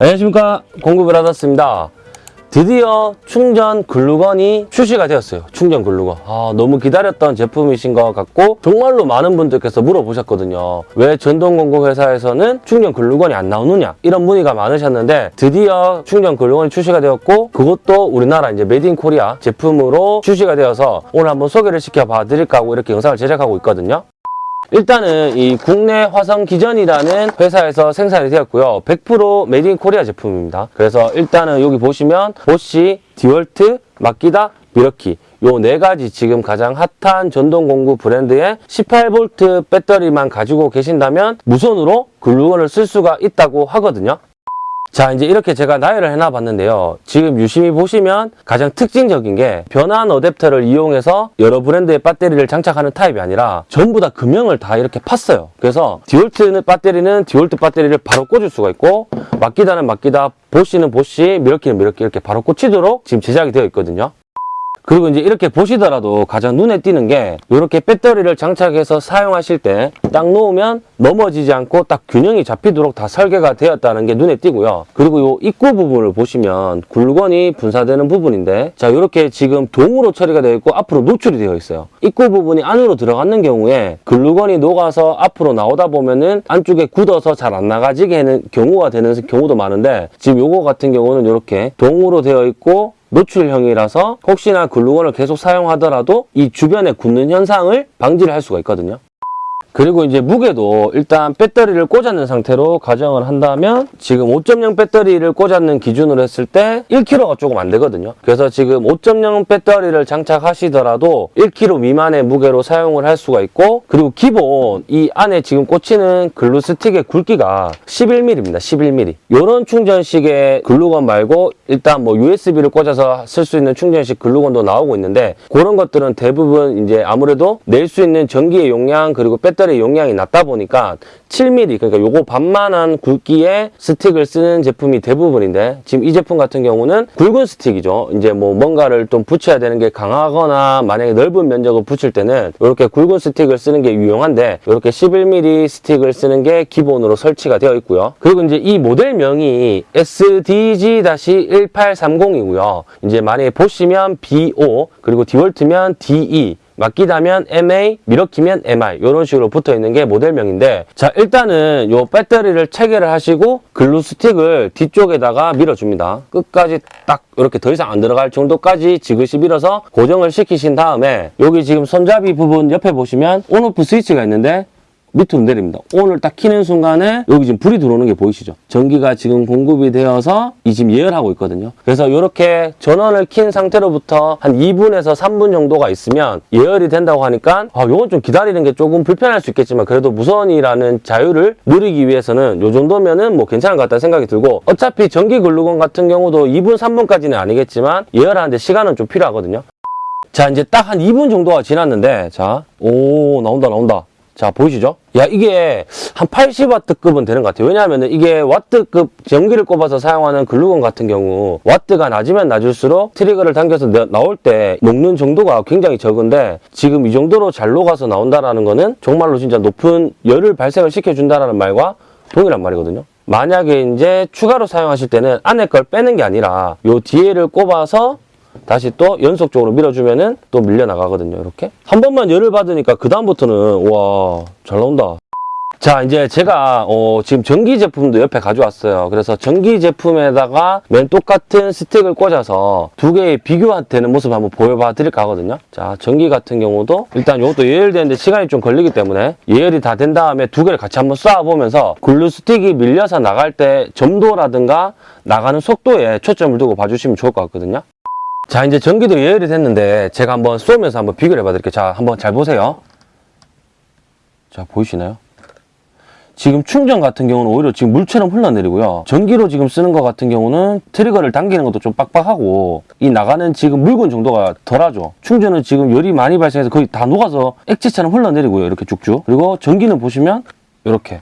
안녕하십니까. 받았습니다. 드디어 충전 글루건이 출시가 되었어요. 충전 글루건. 아, 너무 기다렸던 제품이신 것 같고 정말로 많은 분들께서 물어보셨거든요. 왜 전동 공구 회사에서는 충전 글루건이 안 나오느냐? 이런 문의가 많으셨는데 드디어 충전 글루건이 출시가 되었고 그것도 우리나라 이제 made in Korea 제품으로 출시가 되어서 오늘 한번 소개를 시켜봐 드릴까 하고 이렇게 영상을 제작하고 있거든요 일단은 이 국내 화성 기전이라는 회사에서 생산이 되었고요. 100% made in Korea 제품입니다. 그래서 일단은 여기 보시면 보쉬, 디월트, 마키다, 밀워키 요 네 가지 지금 가장 핫한 전동 공구 브랜드의 18V 배터리만 가지고 계신다면 무선으로 글루건을 쓸 수가 있다고 하거든요. 자 이제 이렇게 제가 나열을 해놔 봤는데요. 지금 유심히 보시면 가장 특징적인 게 변환 어댑터를 이용해서 여러 브랜드의 배터리를 장착하는 타입이 아니라 전부 다 금형을 다 이렇게 팠어요. 그래서 디월트 배터리는 디월트 배터리를 바로 꽂을 수가 있고 마키다는 마키다 보쉬는 보쉬 밀워키는 밀워키 이렇게 바로 꽂히도록 지금 제작이 되어 있거든요 그리고 이제 이렇게 보시더라도 가장 눈에 띄는 게 이렇게 배터리를 장착해서 사용하실 때 딱 놓으면 넘어지지 않고 딱 균형이 잡히도록 다 설계가 되었다는 게 눈에 띄고요. 그리고 이 입구 부분을 보시면 굴건이 분사되는 부분인데 자 이렇게 지금 동으로 처리가 되어 있고 앞으로 노출이 되어 있어요. 입구 부분이 안으로 들어가는 경우에 글루건이 녹아서 앞으로 나오다 보면은 안쪽에 굳어서 잘 안 나가지게 하는 경우가 되는 경우도 많은데 지금 요거 같은 경우는 이렇게 동으로 되어 있고 노출형이라서 혹시나 글루건을 계속 사용하더라도 이 주변에 굳는 현상을 방지를 할 수가 있거든요. 그리고 이제 무게도 일단 배터리를 꽂았는 상태로 가정을 한다면 지금 5.0 배터리를 꽂았는 기준으로 했을 때 1kg가 조금 안 되거든요. 그래서 지금 5.0 배터리를 장착하시더라도 1kg 미만의 무게로 사용을 할 수가 있고 그리고 기본 이 안에 지금 꽂히는 글루 스틱의 굵기가 11mm입니다. 11mm. 이런 충전식의 글루건 말고 일단 뭐 USB를 꽂아서 쓸 수 있는 충전식 글루건도 나오고 있는데 그런 것들은 대부분 이제 아무래도 낼 수 있는 전기의 용량 그리고 배터리 용량이 낮다 보니까 7mm 그러니까 요거 반만한 굵기의 스틱을 쓰는 제품이 대부분인데 지금 이 제품 같은 경우는 굵은 스틱이죠. 이제 뭐 뭔가를 좀 붙여야 되는 게 강하거나 만약에 넓은 면적을 붙일 때는 이렇게 굵은 스틱을 쓰는 게 유용한데 이렇게 11mm 스틱을 쓰는 게 기본으로 설치가 되어 있고요. 그리고 이제 이 모델명이 SDG-1830이고요. 이제 만약에 보시면 BO 그리고 디월트면 DE 마키다면 MA, 미러키면 MI 이런 식으로 붙어 있는 게 모델명인데 자 일단은 요 배터리를 체결을 하시고 글루 스틱을 뒤쪽에다가 밀어줍니다. 끝까지 딱 이렇게 더 이상 안 들어갈 정도까지 지그시 밀어서 고정을 시키신 다음에 여기 지금 손잡이 부분 옆에 보시면 온오프 스위치가 있는데 밑으로 내립니다. 온을 딱 키는 순간에 여기 지금 불이 들어오는 게 보이시죠? 전기가 지금 공급이 되어서 이 지금 예열하고 있거든요. 그래서 이렇게 전원을 킨 상태로부터 한 2분에서 3분 정도가 있으면 예열이 된다고 하니까 아, 요건 좀 기다리는 게 조금 불편할 수 있겠지만 그래도 무선이라는 자유를 누리기 위해서는 요 정도면은 뭐 괜찮은 것 같다는 생각이 들고 어차피 전기 글루건 같은 경우도 2분, 3분까지는 아니겠지만 예열하는데 시간은 좀 필요하거든요. 자 이제 딱 한 2분 정도가 지났는데 자 오 나온다 나온다 자 보이시죠? 야 이게 한 80와트급은 되는 것 같아요 왜냐하면 이게 와트급 전기를 꼽아서 사용하는 글루건 같은 경우 와트가 낮으면 낮을수록 트리거를 당겨서 나- 나올 때 녹는 정도가 굉장히 적은데 지금 이 정도로 잘 녹아서 나온다라는 거는 정말로 진짜 높은 열을 발생을 시켜준다라는 말과 동일한 말이거든요 만약에 이제 추가로 사용하실 때는 안에 걸 빼는 게 아니라 요 뒤에를 꼽아서 다시 또 연속적으로 밀어주면은 또 밀려 나가거든요. 이렇게 한 번만 열을 받으니까 그 다음부터는 와 잘 나온다. 자 이제 제가 어, 지금 전기 제품도 옆에 가져왔어요. 그래서 전기 제품에다가 맨 똑같은 스틱을 꽂아서 두 개의 비교되는 모습 한번 보여봐 드릴까 하거든요. 자 전기 같은 경우도 일단 이것도 예열되는데 시간이 좀 걸리기 때문에 예열이 다 된 다음에 두 개를 같이 한번 쏴보면서 글루 스틱이 밀려서 나갈 때 점도라든가 나가는 속도에 초점을 두고 봐주시면 좋을 것 같거든요. 자 이제 전기도 예열이 됐는데 제가 한번 쏘면서 한번 비교를 해봐 드릴게요. 자 한번 잘 보세요. 자 보이시나요? 지금 충전 같은 경우는 오히려 지금 물처럼 흘러내리고요. 전기로 지금 쓰는 것 같은 경우는 트리거를 당기는 것도 좀 빡빡하고 이 나가는 지금 묽은 정도가 덜하죠. 충전은 지금 열이 많이 발생해서 거의 다 녹아서 액체처럼 흘러내리고요. 이렇게 쭉쭉. 그리고 전기는 보시면 이렇게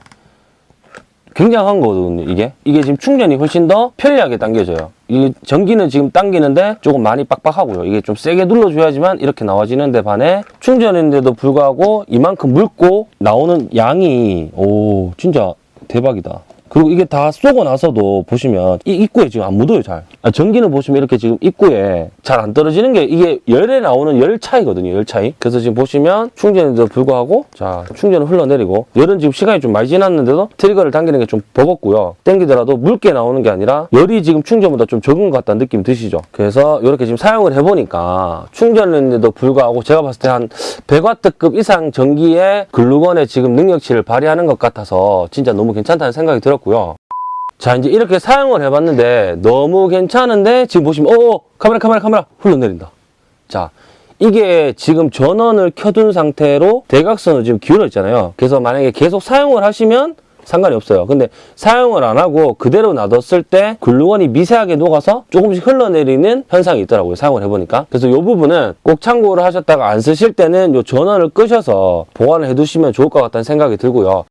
굉장한 거거든요 이게. 이게 지금 충전이 훨씬 더 편리하게 당겨져요. 이 전기는 지금 당기는데 조금 많이 빡빡하고요. 이게 좀 세게 눌러줘야지만 이렇게 나와지는데 반해 충전인데도 불구하고 이만큼 묽고 나오는 양이 오 진짜 대박이다 그리고 이게 다 쏘고 나서도 보시면 이 입구에 지금 안 묻어요 잘. 아, 전기는 보시면 이렇게 지금 입구에 잘 안 떨어지는 게 이게 열에 나오는 열 차이거든요 열 차이. 그래서 지금 보시면 충전에도 불구하고 자 충전은 흘러내리고 열은 지금 시간이 좀 많이 지났는데도 트리거를 당기는 게 좀 버겁고요. 땡기더라도 묽게 나오는 게 아니라 열이 지금 충전보다 좀 적은 것 같다는 느낌 드시죠? 그래서 이렇게 지금 사용을 해보니까 충전했는데도 불구하고 제가 봤을 때 한 100W급 이상 전기의 글루건의 지금 능력치를 발휘하는 것 같아서 진짜 너무 괜찮다는 생각이 들 었고요. 자 이제 이렇게 사용을 해봤는데 너무 괜찮은데 지금 보시면 어 카메라 카메라 카메라 흘러내린다. 자 이게 지금 전원을 켜둔 상태로 대각선으로 지금 기울어 있잖아요. 그래서 만약에 계속 사용을 하시면 상관이 없어요. 근데 사용을 안 하고 그대로 놔뒀을 때 글루건이 미세하게 녹아서 조금씩 흘러내리는 현상이 있더라고요 사용을 해보니까. 그래서 이 부분은 꼭 참고를 하셨다가 안 쓰실 때는 이 전원을 끄셔서 보관을 해두시면 좋을 것 같다는 생각이 들고요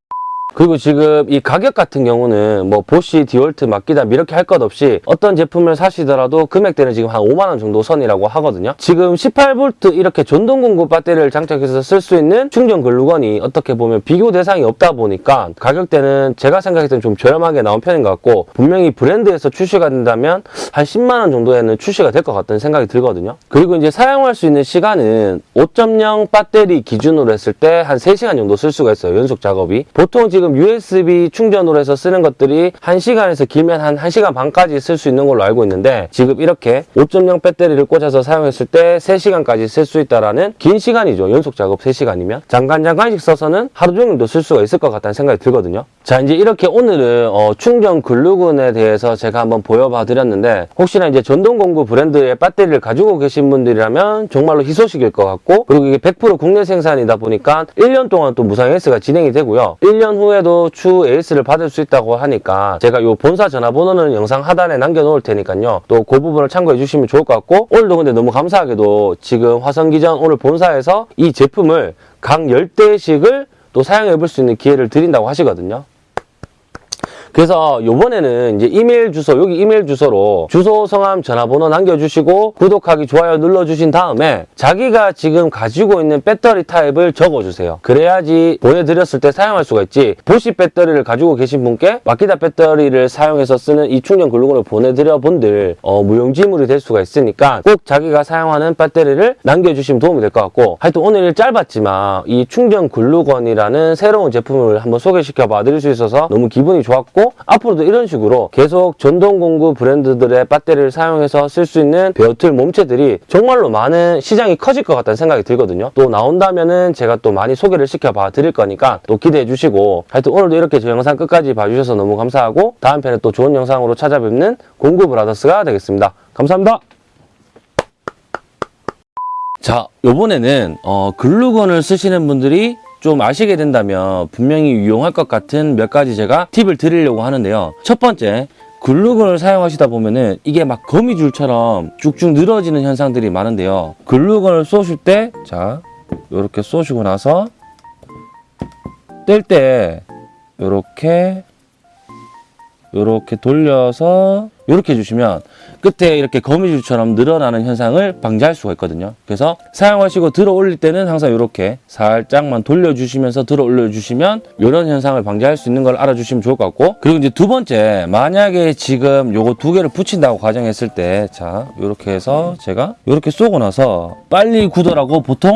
그리고 지금 이 가격 같은 경우는 뭐 보시, 디월트, 마키다 이렇게 할 것 없이 어떤 제품을 사시더라도 금액대는 지금 한 5만 원 정도 선이라고 하거든요. 지금 18V 이렇게 전동 공급 배터리를 장착해서 쓸 수 있는 충전 글루건이 어떻게 보면 비교 대상이 없다 보니까 가격대는 제가 생각했을 땐좀 저렴하게 나온 편인 것 같고 분명히 브랜드에서 출시가 된다면 한 10만 원 정도에는 출시가 될 것 같다는 생각이 들거든요. 그리고 이제 사용할 수 있는 시간은 5.0 배터리 기준으로 했을 때 한 3시간 정도 쓸 수가 있어요. 연속 작업이. 보통 지금 USB 충전으로 해서 쓰는 것들이 1시간에서 길면 한 1시간 반까지 쓸 수 있는 걸로 알고 있는데 지금 이렇게 5.0 배터리를 꽂아서 사용했을 때 3시간까지 쓸 수 있다라는 긴 시간이죠. 연속 작업 3시간이면. 잠깐 잠깐씩 써서는 하루 종일도 쓸 수가 있을 것 같다는 생각이 들거든요. 자 이제 이렇게 오늘은 어, 충전 글루건에 대해서 제가 한번 보여봐 드렸는데 혹시나 이제 전동공구 브랜드의 배터리를 가지고 계신 분들이라면 정말로 희소식일 것 같고 그리고 이게 100% 국내 생산이다 보니까 1년 동안 또 무상 AS가 진행이 되고요. 1년 후에 도추 AS를 받을 수 있다고 하니까 제가 요 본사 전화번호는 영상 하단에 남겨놓을 테니까요. 또 그 부분을 참고해 주시면 좋을 것 같고 오늘도 근데 너무 감사하게도 지금 화성기전 오늘 본사에서 이 제품을 각 10대씩을 또 사용해 볼 수 있는 기회를 드린다고 하시거든요. 그래서 요번에는 이제 이메일 주소 여기 이메일 주소로 주소 성함 전화번호 남겨주시고 구독하기 좋아요 눌러주신 다음에 자기가 지금 가지고 있는 배터리 타입을 적어주세요. 그래야지 보내드렸을 때 사용할 수가 있지. 보시 배터리를 가지고 계신 분께 마키다 배터리를 사용해서 쓰는 이 충전 글루건을 보내드려 본들 어, 무용지물이 될 수가 있으니까 꼭 자기가 사용하는 배터리를 남겨주시면 도움이 될 것 같고 하여튼 오늘 짧았지만 이 충전 글루건이라는 새로운 제품을 한번 소개시켜 봐 드릴 수 있어서 너무 기분이 좋았고 앞으로도 이런 식으로 계속 전동공구 브랜드들의 배터리를 사용해서 쓸 수 있는 베어틀 몸체들이 정말로 많은 시장이 커질 것 같다는 생각이 들거든요. 또 나온다면 은 제가 또 많이 소개를 시켜봐 드릴 거니까 또 기대해 주시고 하여튼 오늘도 이렇게 저 영상 끝까지 봐주셔서 너무 감사하고 다음 편에 또 좋은 영상으로 찾아뵙는 공구 브라더스가 되겠습니다. 감사합니다. 자, 요번에는 어, 글루건을 쓰시는 분들이 좀 아시게 된다면 분명히 유용할 것 같은 몇 가지 제가 팁을 드리려고 하는데요. 첫 번째, 글루건을 사용하시다 보면은 이게 막 거미줄처럼 쭉쭉 늘어지는 현상들이 많은데요. 글루건을 쏘실 때, 자, 요렇게 쏘시고 나서 뗄때 요렇게 요렇게 돌려서 요렇게 해주시면 끝에 이렇게 거미줄처럼 늘어나는 현상을 방지할 수가 있거든요. 그래서 사용하시고 들어 올릴 때는 항상 이렇게 살짝만 돌려주시면서 들어 올려주시면 이런 현상을 방지할 수 있는 걸 알아주시면 좋을 것 같고 그리고 이제 두 번째 만약에 지금 요거 두 개를 붙인다고 가정했을 때 자 이렇게 해서 제가 이렇게 쏘고 나서 빨리 굳어라고 보통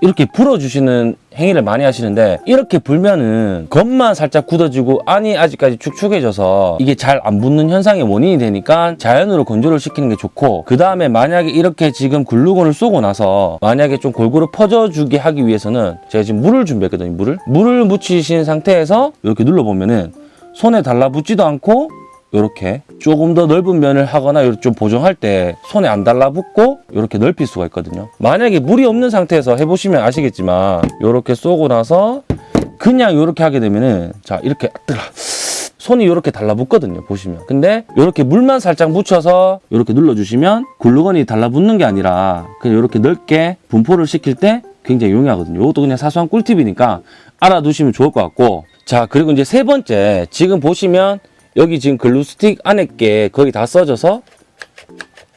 이렇게 불어주시는 행위를 많이 하시는데 이렇게 불면은 겉만 살짝 굳어지고 안이 아직까지 축축해져서 이게 잘 안 붙는 현상의 원인이 되니까 자연으로 건조를 시키는 게 좋고 그 다음에 만약에 이렇게 지금 글루건을 쏘고 나서 만약에 좀 골고루 퍼져주게 하기 위해서는 제가 지금 물을 준비했거든요 물을. 물을 묻히신 상태에서 이렇게 눌러보면은 손에 달라붙지도 않고 이렇게 조금 더 넓은 면을 하거나 좀 보정할 때 손에 안 달라붙고 이렇게 넓힐 수가 있거든요. 만약에 물이 없는 상태에서 해보시면 아시겠지만 이렇게 쏘고 나서 그냥 이렇게 하게 되면은 자 이렇게 뜨라. 손이 이렇게 달라붙거든요 보시면. 근데 이렇게 물만 살짝 묻혀서 이렇게 눌러주시면 글루건이 달라붙는 게 아니라 그냥 이렇게 넓게 분포를 시킬 때 굉장히 용이하거든요. 이것도 그냥 사소한 꿀팁이니까 알아두시면 좋을 것 같고. 자 그리고 이제 세 번째 지금 보시면 여기 지금 글루스틱 안에 게 거의 다 써져서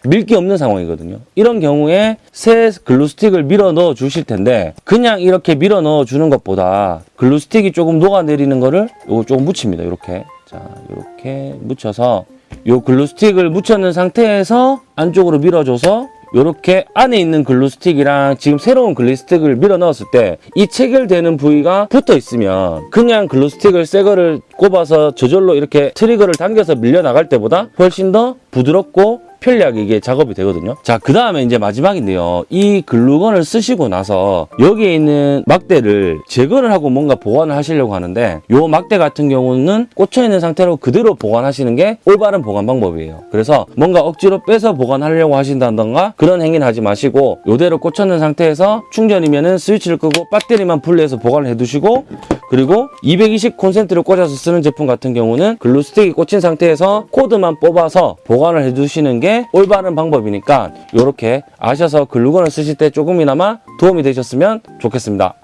밀 게 없는 상황이거든요. 이런 경우에 새 글루스틱을 밀어 넣어 주실 텐데 그냥 이렇게 밀어 넣어 주는 것보다 글루스틱이 조금 녹아내리는 거를 요거 조금 묻힙니다. 이렇게 자 이렇게 묻혀서 요 glue stick을 묻혔는 상태에서 안쪽으로 밀어줘서 이렇게 안에 있는 glue stick이랑 지금 새로운 glue stick을 밀어 넣었을 때 이 체결되는 부위가 붙어 있으면 그냥 glue stick을 새 거를 꼽아서 저절로 이렇게 trigger를 당겨서 밀려 나갈 때보다 훨씬 더 부드럽고 편리하게 이게 작업이 되거든요. 자, 그 다음에 이제 마지막인데요. 이 글루건을 쓰시고 나서 여기에 있는 막대를 제거를 하고 뭔가 보관을 하시려고 하는데 요 막대 같은 경우는 꽂혀 있는 상태로 그대로 보관하시는 게 올바른 보관 방법이에요. 그래서 뭔가 억지로 빼서 보관하려고 하신다던가 그런 행위는 하지 마시고 요대로 꽂혔는 상태에서 충전이면은 스위치를 끄고 배터리만 분리해서 보관을 해두시고 그리고 220 콘센트를 꽂아서 쓰는 제품 같은 경우는 글루 스틱이 꽂힌 상태에서 코드만 뽑아서 보관을 해두시는 게 올바른 방법이니까 이렇게 아셔서 글루건을 쓰실 때 조금이나마 도움이 되셨으면 좋겠습니다.